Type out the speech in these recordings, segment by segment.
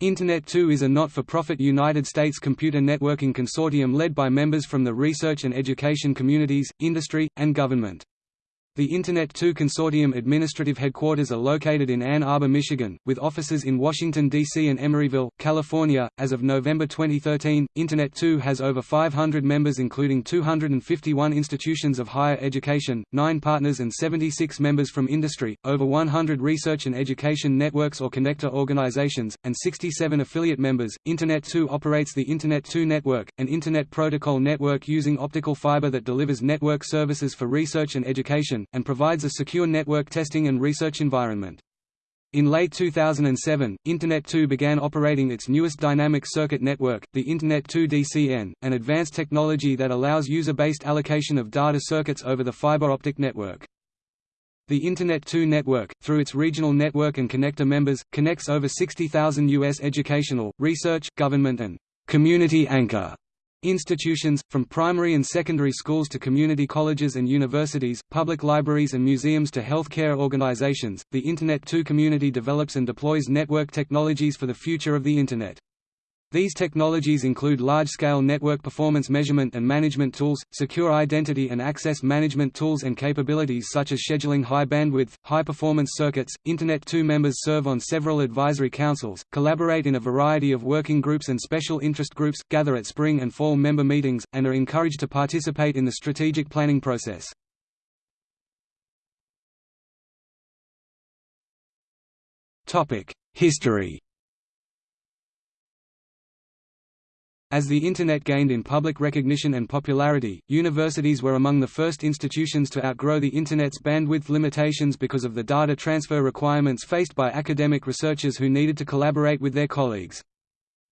Internet 2 is a not-for-profit United States computer networking consortium led by members from the research and education communities, industry, and government. The Internet 2 Consortium administrative headquarters are located in Ann Arbor, Michigan, with offices in Washington, D.C. and Emeryville, California. As of November 2013, Internet 2 has over 500 members, including 251 institutions of higher education, 9 partners, and 76 members from industry, over 100 research and education networks or connector organizations, and 67 affiliate members. Internet 2 operates the Internet 2 network, an Internet protocol network using optical fiber that delivers network services for research and education and provides a secure network testing and research environment. In late 2007, Internet 2 began operating its newest dynamic circuit network, the Internet 2 DCN, an advanced technology that allows user-based allocation of data circuits over the fiber optic network. The Internet 2 network, through its regional network and connector members, connects over 60,000 U.S. educational, research, government and community anchor Institutions, from primary and secondary schools to community colleges and universities, public libraries and museums to healthcare organizations, the Internet 2 community develops and deploys network technologies for the future of the Internet. These technologies include large-scale network performance measurement and management tools, secure identity and access management tools and capabilities such as scheduling high-bandwidth, high-performance circuits. Internet 2 members serve on several advisory councils, collaborate in a variety of working groups and special interest groups, gather at spring and fall member meetings, and are encouraged to participate in the strategic planning process. History As the Internet gained in public recognition and popularity, universities were among the first institutions to outgrow the Internet's bandwidth limitations because of the data transfer requirements faced by academic researchers who needed to collaborate with their colleagues.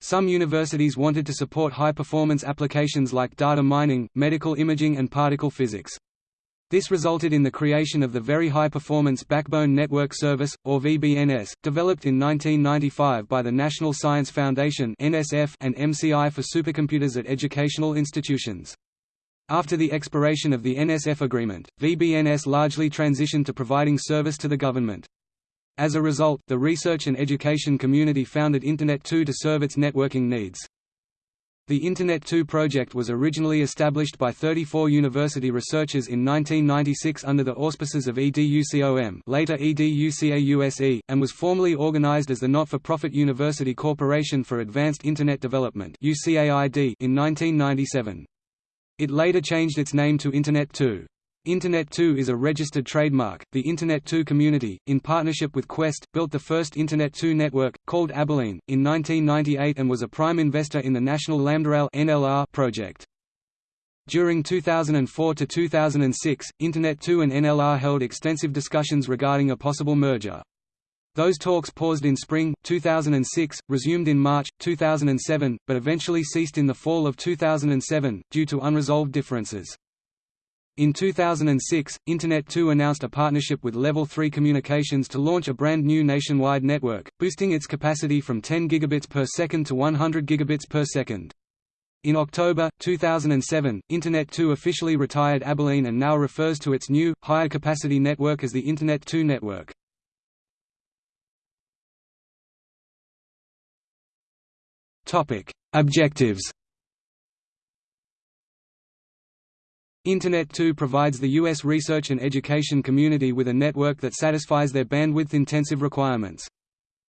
Some universities wanted to support high-performance applications like data mining, medical imaging and particle physics. This resulted in the creation of the Very High Performance Backbone Network Service, or VBNS, developed in 1995 by the National Science Foundation and MCI for supercomputers at educational institutions. After the expiration of the NSF agreement, VBNS largely transitioned to providing service to the government. As a result, the research and education community founded Internet 2 to serve its networking needs. The Internet 2 project was originally established by 34 university researchers in 1996 under the auspices of EDUCOM later EDUCAUSE, and was formally organized as the Not-for-Profit University Corporation for Advanced Internet Development in 1997. It later changed its name to Internet 2. Internet 2 is a registered trademark. The Internet 2 community, in partnership with Qwest, built the first Internet 2 network, called Abilene, in 1998 and was a prime investor in the National Lambda NLR project. During 2004 to 2006, Internet 2 and NLR held extensive discussions regarding a possible merger. Those talks paused in spring, 2006, resumed in March, 2007, but eventually ceased in the fall of 2007, due to unresolved differences. In 2006, Internet 2 announced a partnership with Level 3 Communications to launch a brand new nationwide network, boosting its capacity from 10 gigabits per second to 100 gigabits per second. In October, 2007, Internet 2 officially retired Abilene and now refers to its new, higher capacity network as the Internet 2 network. Topic: Objectives Internet 2 provides the U.S. research and education community with a network that satisfies their bandwidth-intensive requirements.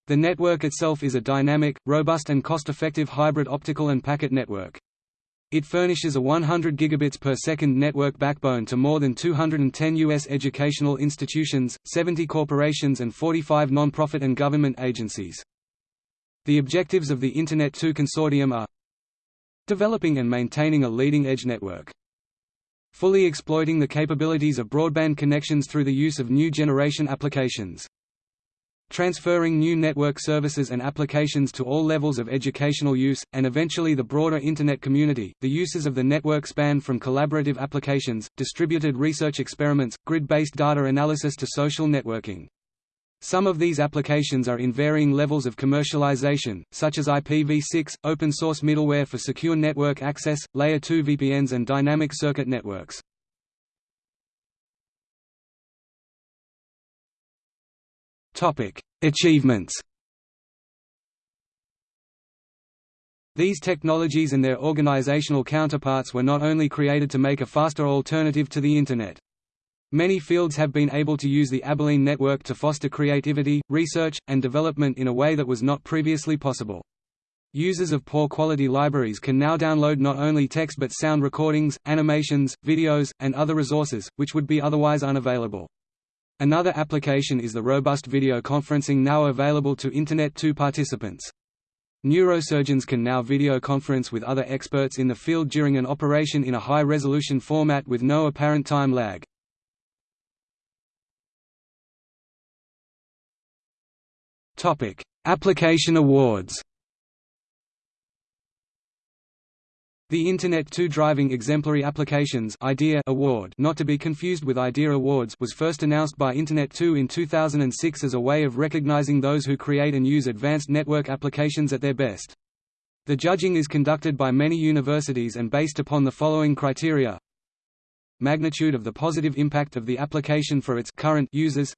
The network itself is a dynamic, robust and cost-effective hybrid optical and packet network. It furnishes a 100 gigabits per second network backbone to more than 210 U.S. educational institutions, 70 corporations and 45 non-profit and government agencies. The objectives of the Internet 2 consortium are Developing and maintaining a leading-edge network fully exploiting the capabilities of broadband connections through the use of new generation applications. Transferring new network services and applications to all levels of educational use, and eventually the broader Internet community. The uses of the network span from collaborative applications, distributed research experiments, grid based data analysis to social networking. Some of these applications are in varying levels of commercialization, such as IPv6, open-source middleware for secure network access, Layer 2 VPNs and dynamic circuit networks. Achievements These technologies and their organizational counterparts were not only created to make a faster alternative to the Internet. Many fields have been able to use the Abilene network to foster creativity, research, and development in a way that was not previously possible. Users of poor quality libraries can now download not only text but sound recordings, animations, videos, and other resources, which would be otherwise unavailable. Another application is the robust video conferencing now available to Internet 2 participants. Neurosurgeons can now video conference with other experts in the field during an operation in a high-resolution format with no apparent time lag. Application awards. The Internet 2 Driving Exemplary Applications IDEA Award not to be confused with IDEA Awards was first announced by Internet 2 in 2006 as a way of recognizing those who create and use advanced network applications at their best. The judging is conducted by many universities and based upon the following criteria. Magnitude of the positive impact of the application for its current users.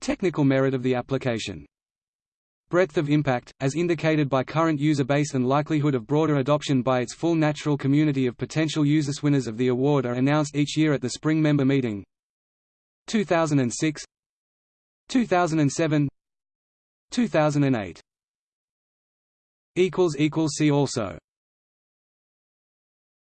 Technical merit of the application Breadth of impact, as indicated by current user base and likelihood of broader adoption by its full natural community of potential users. Winners of the award are announced each year at the spring member meeting. 2006 2007 2008 See also